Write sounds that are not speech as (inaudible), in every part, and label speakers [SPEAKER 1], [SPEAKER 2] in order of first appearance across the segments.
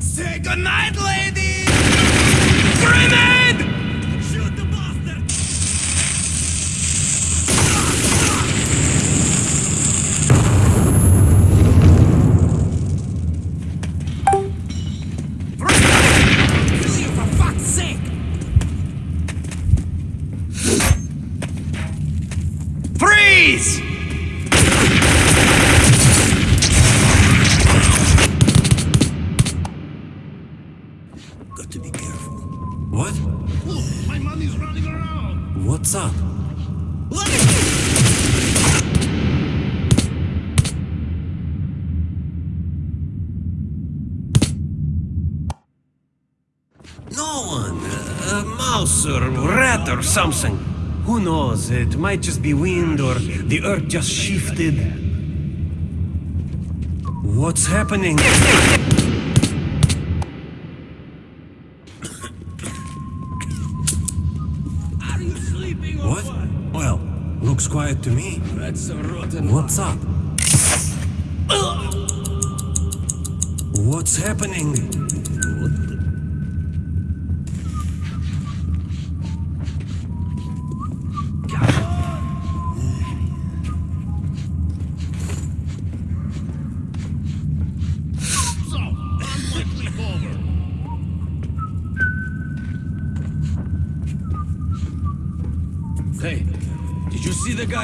[SPEAKER 1] Say goodnight, ladies! Grenade!
[SPEAKER 2] Something. Who knows? It might just be wind or the earth just shifted. What's happening?
[SPEAKER 1] Are you sleeping or
[SPEAKER 2] What? Well, looks quiet to me.
[SPEAKER 1] That's a rotten
[SPEAKER 2] What's up? What's happening?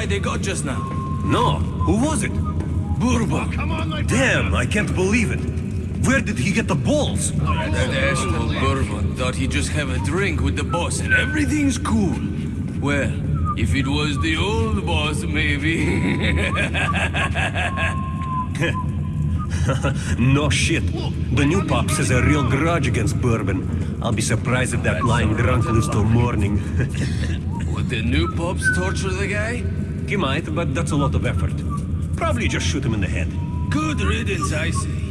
[SPEAKER 1] Guy they got just now?
[SPEAKER 2] No. Who was it?
[SPEAKER 1] Bourbon.
[SPEAKER 3] Come on, my
[SPEAKER 2] Damn, I can't believe it. Where did he get the balls?
[SPEAKER 1] That asshole Bourbon thought he'd just have a drink with the boss and everything's cool. Well, if it was the old boss, maybe. (laughs)
[SPEAKER 2] No shit. The new pops has a real grudge against Bourbon. I'll be surprised if that lying drunk lives till morning. (laughs)
[SPEAKER 1] Would the new pops torture the guy?
[SPEAKER 2] He might, but that's a lot of effort. Probably just shoot him in the head.
[SPEAKER 1] Good riddance, I say.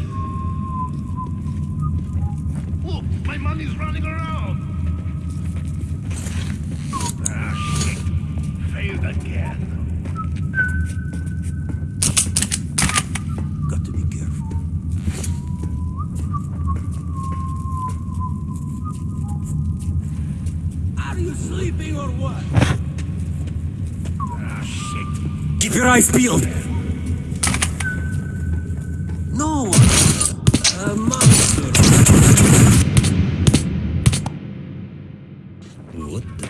[SPEAKER 2] Eyes peeled! No! A monster! What the?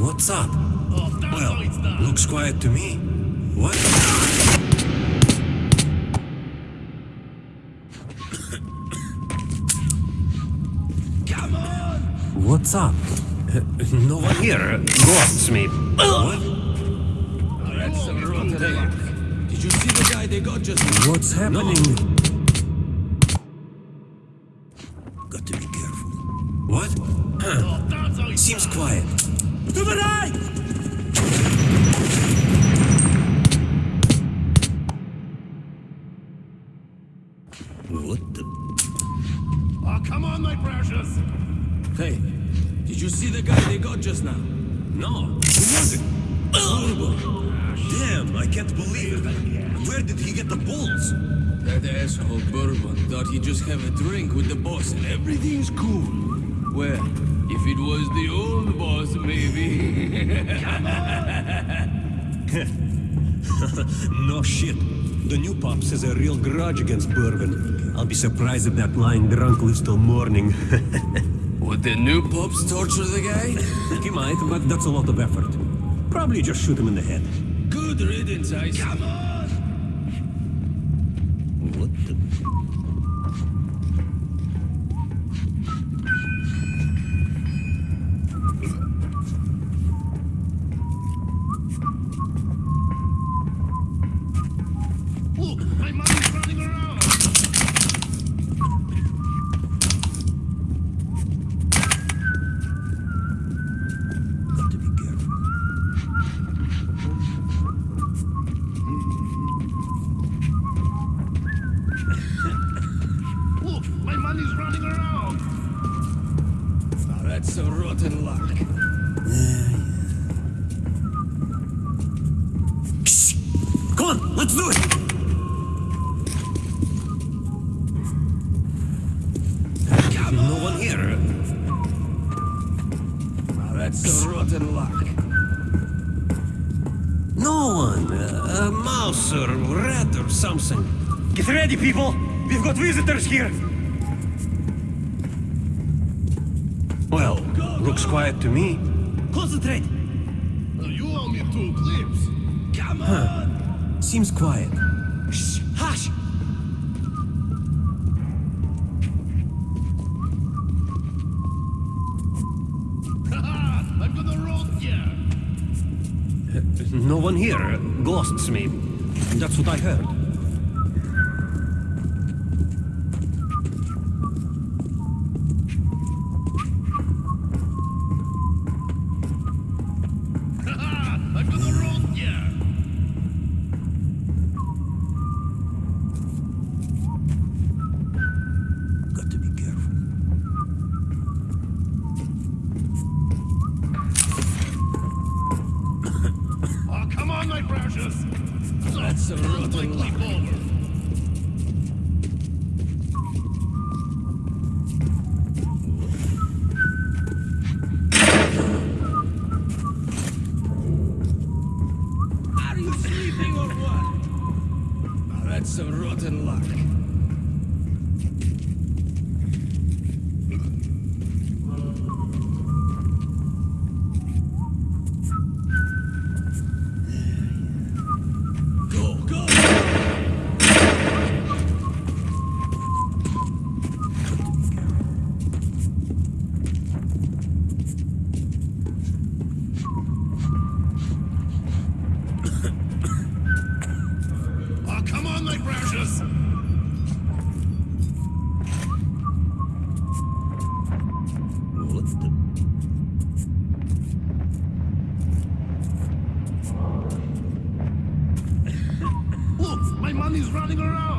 [SPEAKER 2] What's up?
[SPEAKER 3] Oh,
[SPEAKER 2] Well, looks quiet to me. What?
[SPEAKER 1] Come on!
[SPEAKER 2] What's up? Uh, no one here ghosts me. What? What's happening? Got
[SPEAKER 1] have a drink with the boss and everything's cool. Well, if it was the old boss, maybe. (laughs)
[SPEAKER 2] No shit. The new pops has a real grudge against Bourbon. I'll be surprised if that lying drunk lives till morning. (laughs)
[SPEAKER 1] Would the new pops torture the guy? (laughs)
[SPEAKER 2] he might, but that's a lot of effort. Probably just shoot him in the head.
[SPEAKER 1] Good riddance, I.
[SPEAKER 3] Come on.
[SPEAKER 2] Lucky people, we've got visitors here. Well, go, go, looks quiet to me. Concentrate.
[SPEAKER 3] You owe me two clips.
[SPEAKER 1] Come on. Huh.
[SPEAKER 2] Seems quiet. Shh, hush. (laughs)
[SPEAKER 3] I'm. Uh,
[SPEAKER 2] no one here. Ghosts, me. That's what I heard.
[SPEAKER 3] he's running around.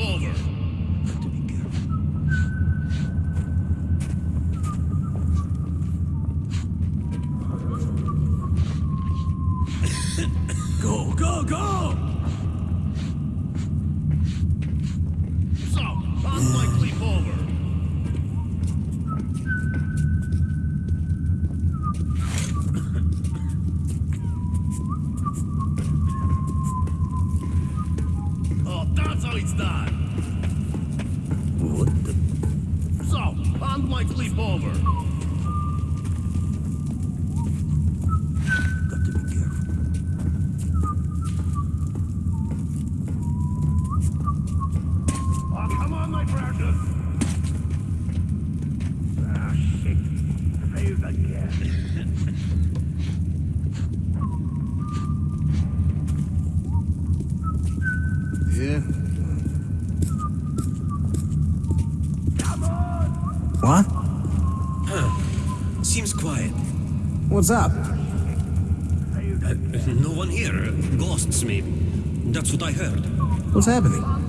[SPEAKER 2] Boulder.
[SPEAKER 4] What's up?
[SPEAKER 2] Uh, no one here. Ghosts, maybe. That's what I heard.
[SPEAKER 4] What's happening?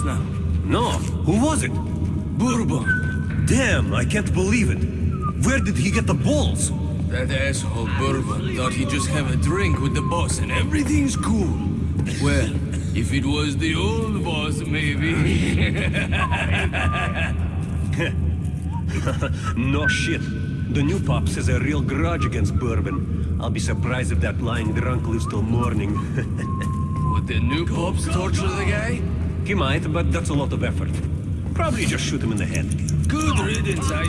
[SPEAKER 1] Just now?
[SPEAKER 2] No, who was it?
[SPEAKER 1] Bourbon.
[SPEAKER 2] Damn, I can't believe it. Where did he get the balls?
[SPEAKER 1] That asshole Bourbon thought he'd just have a drink with the boss and everything's cool. Well, if it was the old boss, maybe. (laughs)
[SPEAKER 2] No shit. The new pops has a real grudge against Bourbon. I'll be surprised if that lying drunk lives till morning. (laughs)
[SPEAKER 1] Would the new pops torture the guy?
[SPEAKER 2] He might, but that's a lot of effort. Probably just shoot him in the head.
[SPEAKER 1] Good riddance, I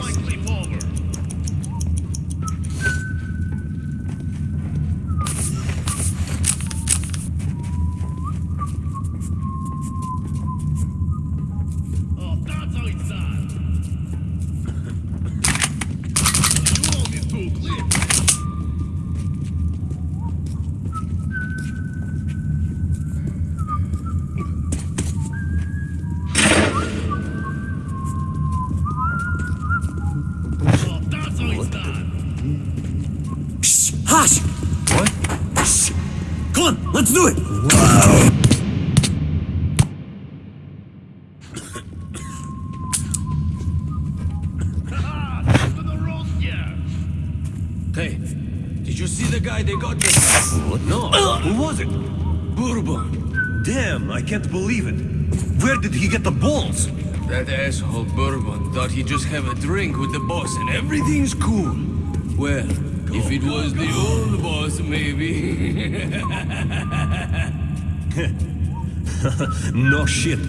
[SPEAKER 4] let's do it!
[SPEAKER 3] The.
[SPEAKER 1] Hey, did you see the guy they got just?
[SPEAKER 2] What? No. Who was it?
[SPEAKER 1] Bourbon.
[SPEAKER 2] Damn, I can't believe it. Where did he get the balls?
[SPEAKER 1] That asshole Bourbon thought he'd just have a drink with the boss and everything's cool. Well, if it was the old boss, maybe. (laughs)
[SPEAKER 2] No shit.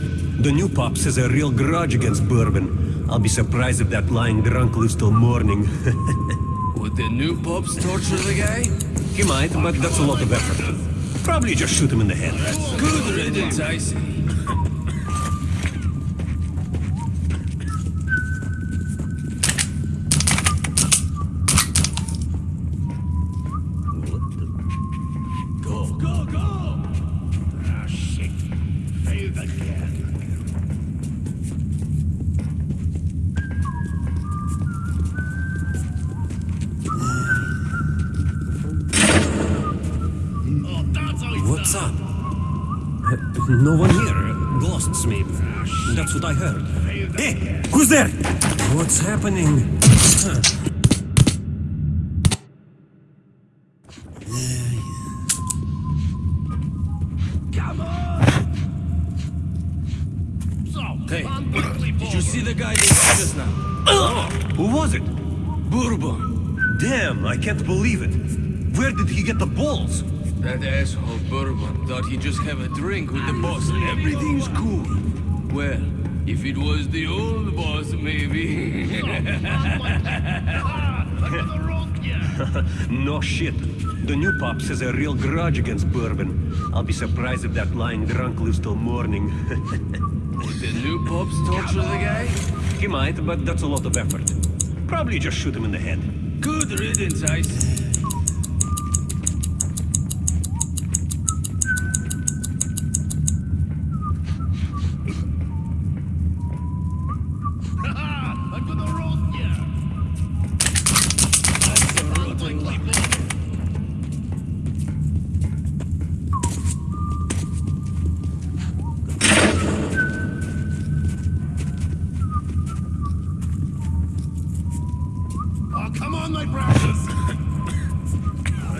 [SPEAKER 2] The new pops has a real grudge against Bourbon. I'll be surprised if that lying drunk lives till morning. (laughs)
[SPEAKER 1] Would the new pops torture the guy?
[SPEAKER 2] he might, but that's a lot of effort. Probably just shoot him in the head.
[SPEAKER 1] Good riddance, I see.
[SPEAKER 2] What's up? No one here. Ghosts, maybe. That's what I heard. Hey, who's there? What's happening?
[SPEAKER 3] Come on! So,
[SPEAKER 1] Hey, did you see the guy they got just now?
[SPEAKER 2] Oh, who was it?
[SPEAKER 1] Bourbon.
[SPEAKER 2] Damn, I can't believe it. Where did he get the balls?
[SPEAKER 1] That asshole Bourbon thought he'd just have a drink with the boss and everything's cool. Well, if it was the old boss, maybe.
[SPEAKER 3] Another rock, yeah.
[SPEAKER 2] No shit. The new pops has a real grudge against Bourbon. I'll be surprised if that lying drunk lives till morning. (laughs)
[SPEAKER 1] Would the new pops torture the guy?
[SPEAKER 2] he might, but that's a lot of effort. Probably just shoot him in the head.
[SPEAKER 1] Good riddance, I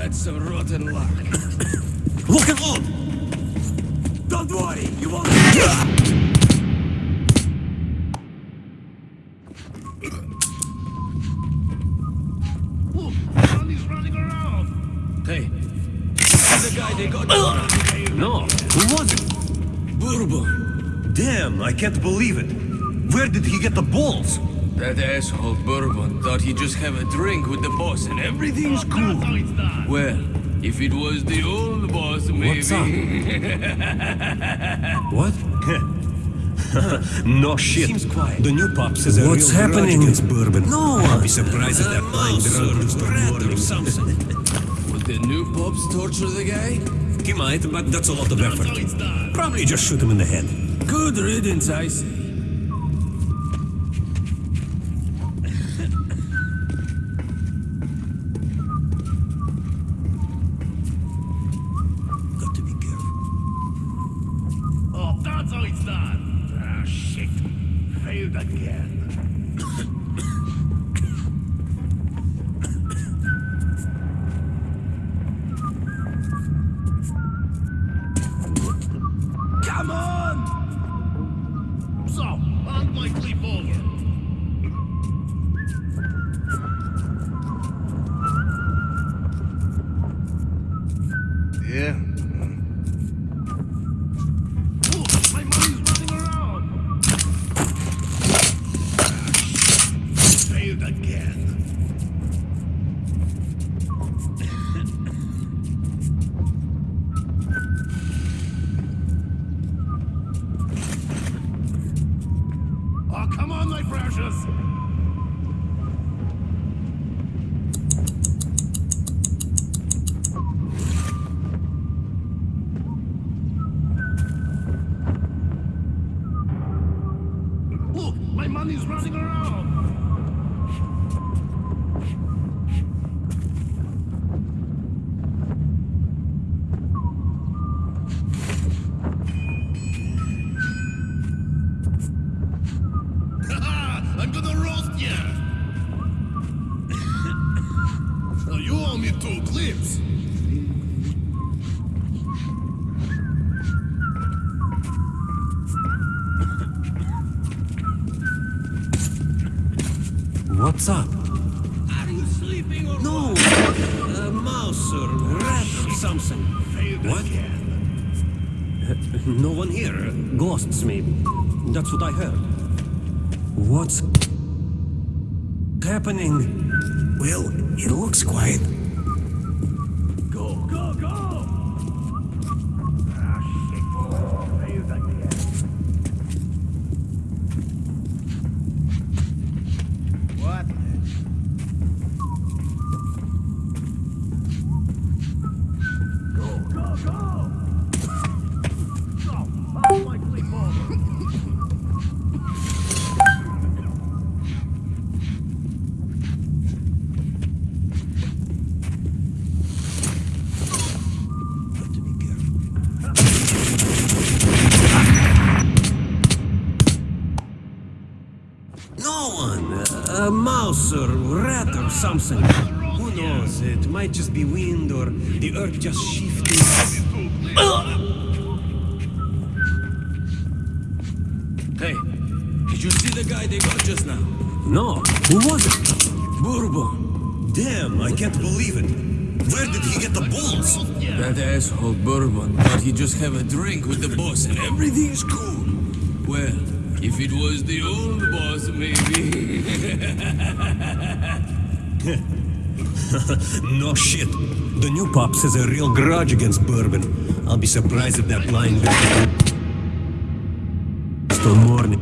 [SPEAKER 1] That's some rotten luck.
[SPEAKER 2] Look out!
[SPEAKER 4] Don't worry, you won't.
[SPEAKER 3] Look, running around.
[SPEAKER 1] Hey, the guy they got?
[SPEAKER 2] No, who was it?
[SPEAKER 1] Bourbon.
[SPEAKER 2] Damn, I can't believe it. Where did he get the balls?
[SPEAKER 1] That asshole Bourbon thought he'd just have a drink with the boss and everything's cool.
[SPEAKER 3] That's how it's done.
[SPEAKER 1] Well, if it was the old boss, maybe.
[SPEAKER 2] What's up? (laughs) What? (laughs) no shit.
[SPEAKER 4] Seems quiet.
[SPEAKER 2] The new pops has a
[SPEAKER 4] What's
[SPEAKER 2] real grudge
[SPEAKER 4] happening?
[SPEAKER 2] against Bourbon.
[SPEAKER 4] No
[SPEAKER 2] I'll
[SPEAKER 4] one.
[SPEAKER 2] be surprised if that lying drunk lives till morning.
[SPEAKER 1] Would the new pops torture the guy?
[SPEAKER 2] he might, but that's a lot of
[SPEAKER 3] That's how
[SPEAKER 2] effort.
[SPEAKER 3] it's done.
[SPEAKER 2] Probably just shoot him in the head.
[SPEAKER 1] Good riddance, I say.
[SPEAKER 2] Got to be careful.
[SPEAKER 3] Oh, that's how it's done. Ah, shit. Failed again. Come on! So, hand my clip over.
[SPEAKER 1] Yeah.
[SPEAKER 2] What's happening?
[SPEAKER 4] Well, it looks quiet.
[SPEAKER 3] Go, go, go! Ah, shit. Failed again.
[SPEAKER 1] What?
[SPEAKER 3] Go, go, go! So, hand my clip
[SPEAKER 2] A mouse or Who knows? It might just be wind or the earth just shifted.
[SPEAKER 1] Hey, did you see the guy they got just now?
[SPEAKER 2] No, who was it?
[SPEAKER 1] Bourbon.
[SPEAKER 2] Damn, I can't believe it. Where did he get the balls?
[SPEAKER 1] That asshole Bourbon thought he'd just have a drink with the boss and everything's cool. Well, if it was the old boss, maybe. (laughs) (laughs)
[SPEAKER 2] No shit. The new pops has a real grudge against Bourbon. I'll be surprised if that line Still morning.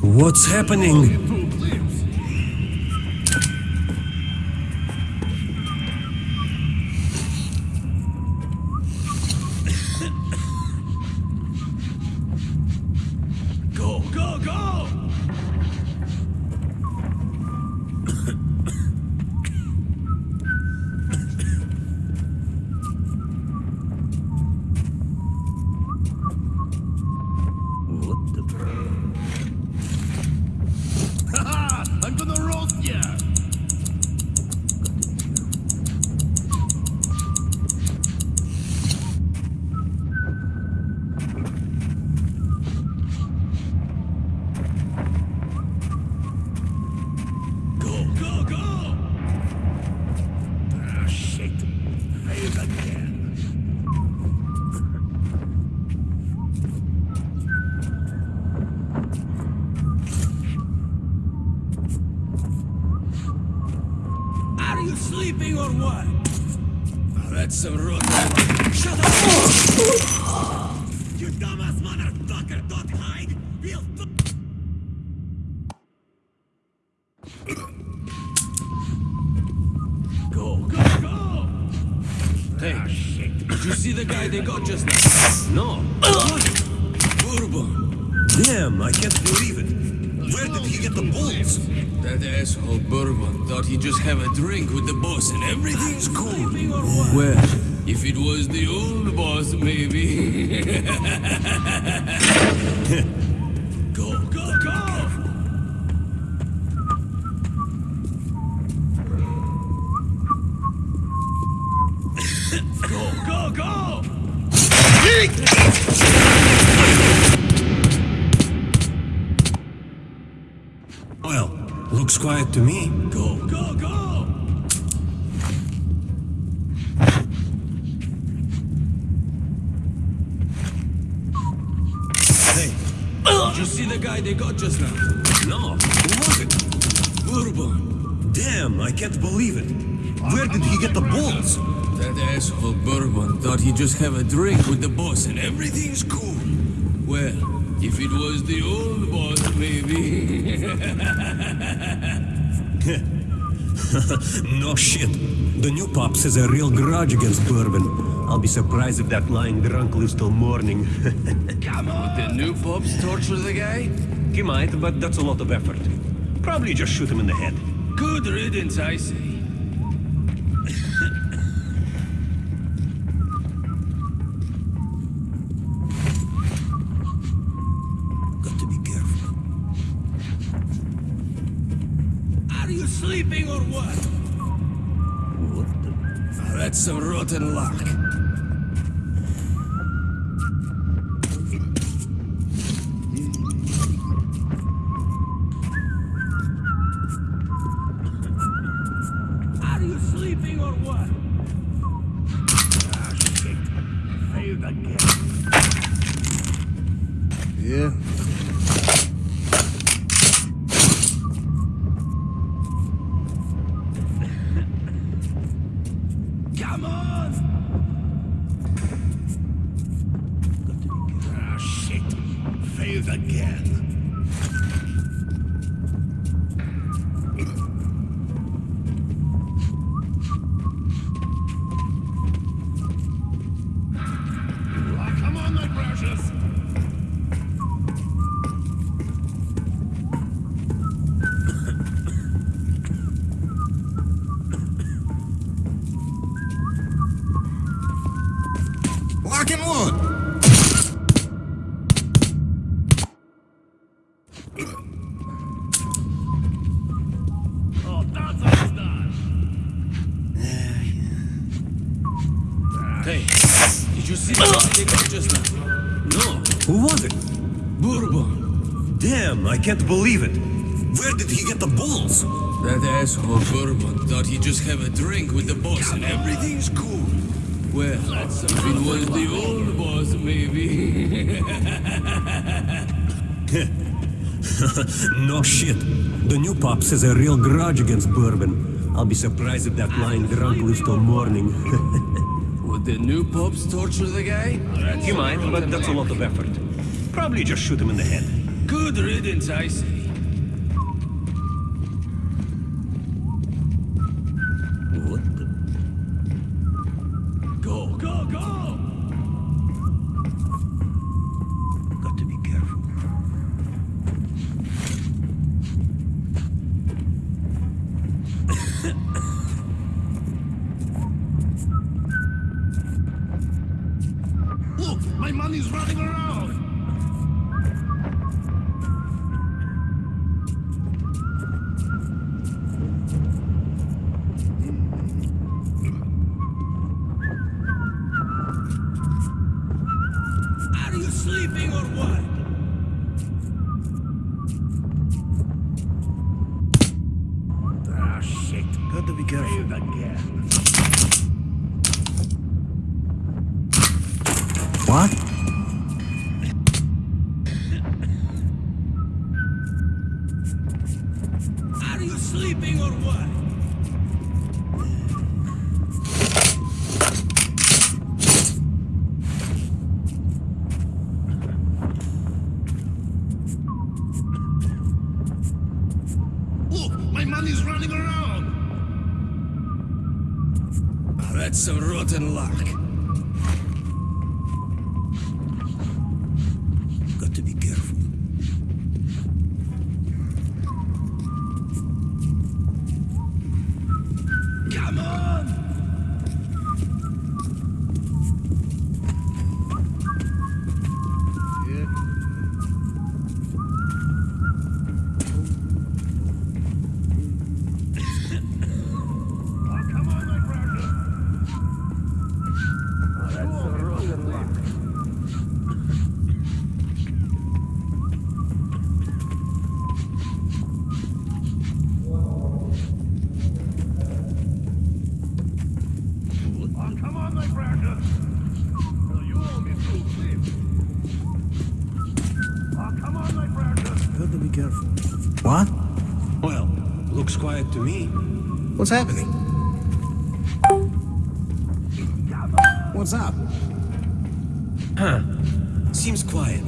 [SPEAKER 2] (laughs) What's happening?
[SPEAKER 1] Hey,
[SPEAKER 3] ah,
[SPEAKER 1] did you see the guy they got just now?
[SPEAKER 2] No.
[SPEAKER 1] Bourbon.
[SPEAKER 2] Damn, I can't believe it. Where did he get the balls?
[SPEAKER 1] That asshole Bourbon thought he'd just have a drink with the boss and everything's cool. Well, if it was the old boss, maybe. (laughs) (laughs)
[SPEAKER 2] quiet to me.
[SPEAKER 1] Go, go, go!
[SPEAKER 2] Hey,
[SPEAKER 1] Did you see the guy they got just now?
[SPEAKER 2] no. Who was it?
[SPEAKER 1] Bourbon.
[SPEAKER 2] Damn, I can't believe it. Where did he get the balls?
[SPEAKER 1] That asshole Bourbon thought he'd just have a drink with the boss and everything's cool. Well, if it was the old boss, maybe. (laughs) (laughs)
[SPEAKER 2] no shit. The new pops has a real grudge against Bourbon. I'll be surprised if that lying drunk lives till morning. (laughs)
[SPEAKER 1] Come on. The new pops torture the guy?
[SPEAKER 2] he might, but that's a lot of effort. Probably just shoot him in the head.
[SPEAKER 1] Good riddance, I say. (laughs)
[SPEAKER 2] Got to be careful.
[SPEAKER 1] Are you sleeping or what?
[SPEAKER 2] What the?
[SPEAKER 1] That's some rotten luck. You see the guy they got just now?
[SPEAKER 2] No. Who was it?
[SPEAKER 1] Bourbon.
[SPEAKER 2] Damn, I can't believe it. Where did he get the balls?
[SPEAKER 1] That asshole Bourbon thought he'd just have a drink with the boss and everything's cool. Well, if it was the old boss, maybe. (laughs)
[SPEAKER 2] no shit. The new pops has a real grudge against Bourbon. I'll be surprised if that lying drunk lives till morning. (laughs)
[SPEAKER 1] The new pops torture the guy?
[SPEAKER 2] you mind, but that's a lot of effort. Probably just shoot him in the head.
[SPEAKER 1] Good riddance, I
[SPEAKER 2] What? Careful. What? Well, looks quiet to me.
[SPEAKER 5] What's happening? What's up?
[SPEAKER 2] Huh. Seems quiet.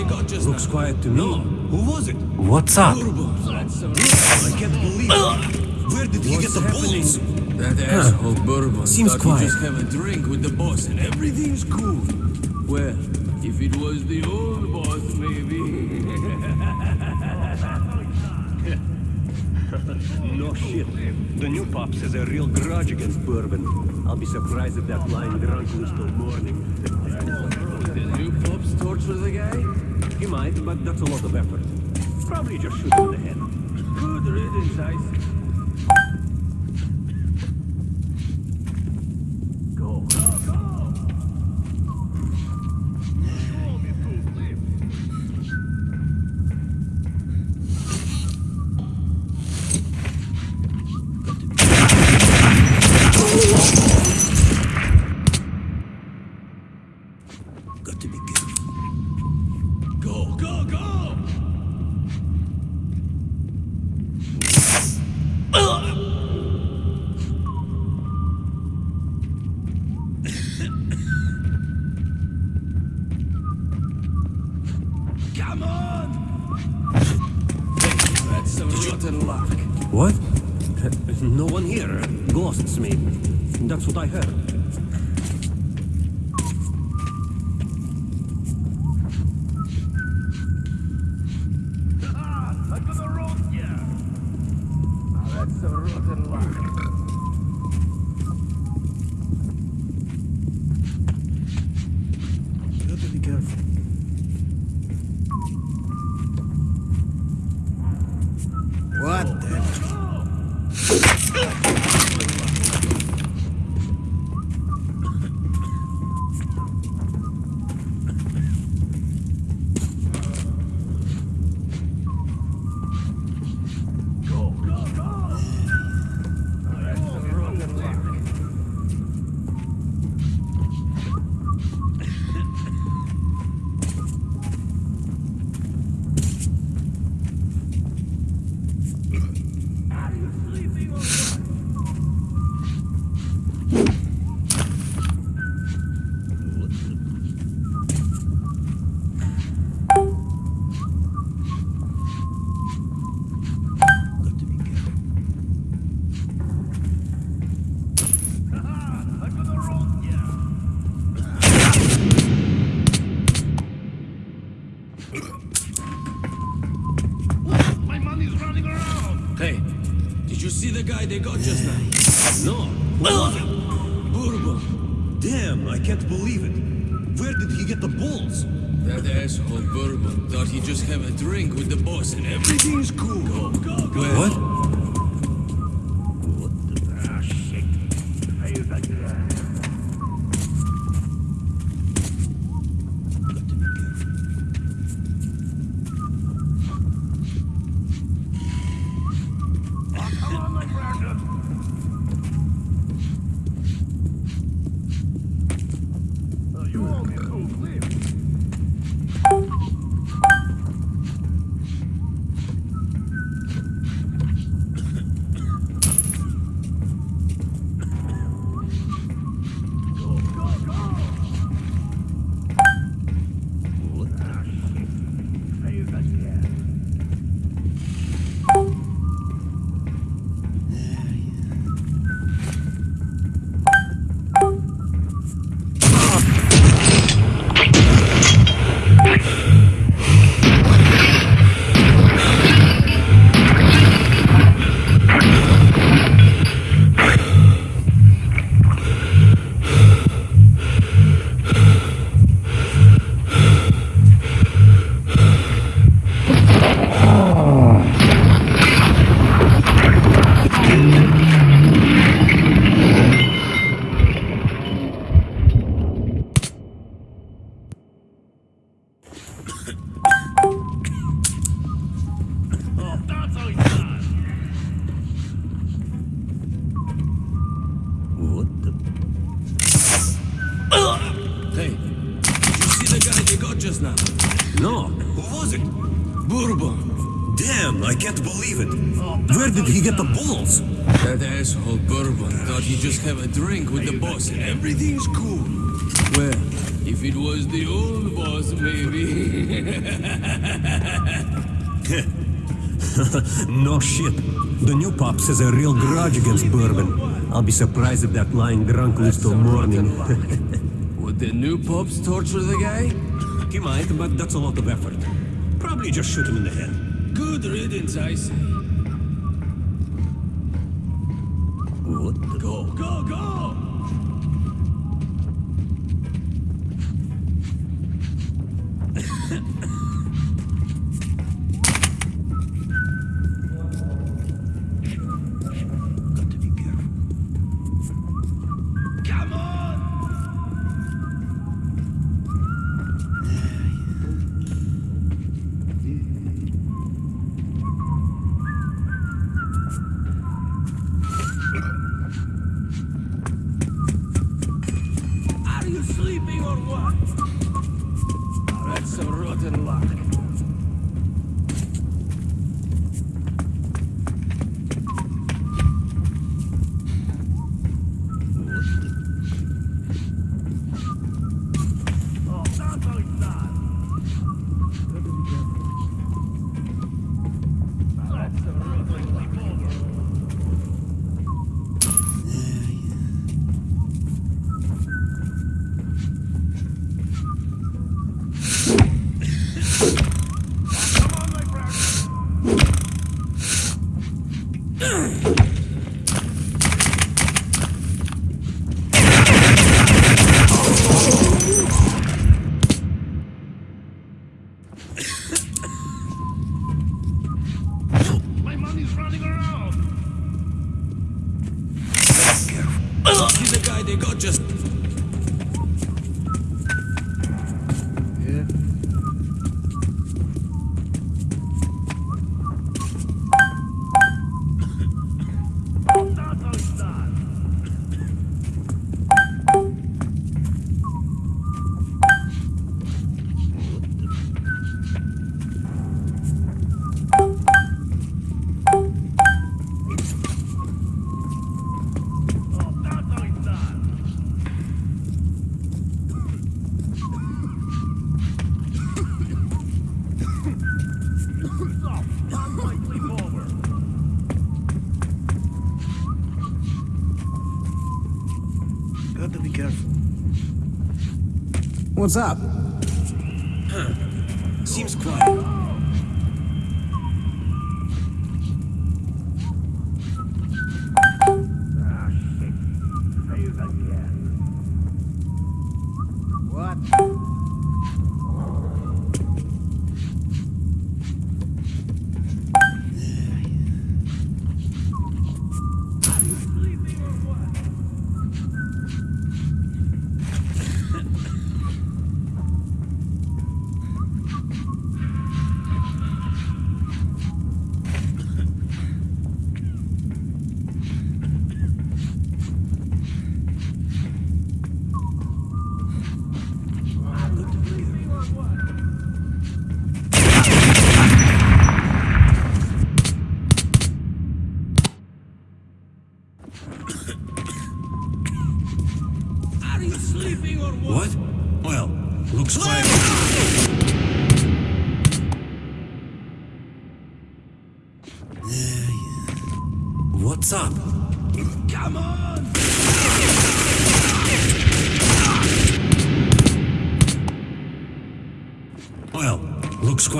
[SPEAKER 2] Looks quiet to me.
[SPEAKER 1] No.
[SPEAKER 2] Who was it? What's up?
[SPEAKER 1] Bourbon. That's some
[SPEAKER 2] I can't believe it. Where did he get the balls?
[SPEAKER 1] That asshole Bourbon
[SPEAKER 2] Seems
[SPEAKER 1] thought
[SPEAKER 2] quiet.
[SPEAKER 1] just have a drink with the boss and everything's cool. Well, if it was the old boss, maybe.
[SPEAKER 2] no shit. The new pops has a real grudge against bourbon. I'll be surprised if that lying drunk lives till morning.
[SPEAKER 1] The new pops torture the guy?
[SPEAKER 2] He might, but that's a lot of effort. Probably just shoot in the head.
[SPEAKER 1] Good riddance, I
[SPEAKER 2] Ghosts, maybe. That's what I heard.
[SPEAKER 1] They got just now?
[SPEAKER 2] No.
[SPEAKER 1] Bourbon.
[SPEAKER 2] Damn, I can't believe it. Where did he get the balls?
[SPEAKER 1] That asshole Bourbon thought he'd just have a drink with the boss and everything's
[SPEAKER 3] Oh, shit,
[SPEAKER 2] the new pops has a real grudge against bourbon. I'll be surprised if that lying drunk lives till morning. (laughs)
[SPEAKER 1] Would the new pops torture the guy?
[SPEAKER 2] He might, but that's a lot of effort. Probably just shoot him in the head.
[SPEAKER 1] Good riddance, I say. What? Go, go,
[SPEAKER 3] go! Up?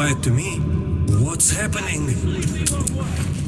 [SPEAKER 2] Quiet to me. What's happening?